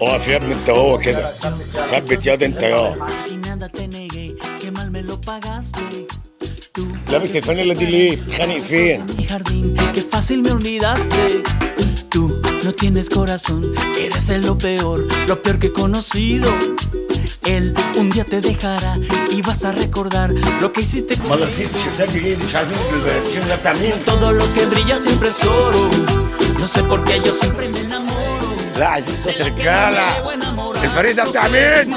اقف يا ابني انت هو كده ثبت ياض انت يا Y nada te negué, que mal me lo pagaste. Tú لابس الفانيلا دي ليه بتخانق فين mi jardín, qué fácil me olvidaste. Tú no tienes corazón, eres de lo peor, lo peor que he conocido. Él un día te dejará y vas a recordar lo que hiciste con امال رصيد التيشيرتات دي ليه مش عارفين التيشيرت ده بتاع مين todo lo que brilla siempre es oro. No sé por qué لا عايزين صوت رجاله الفريق ده بتاع مين؟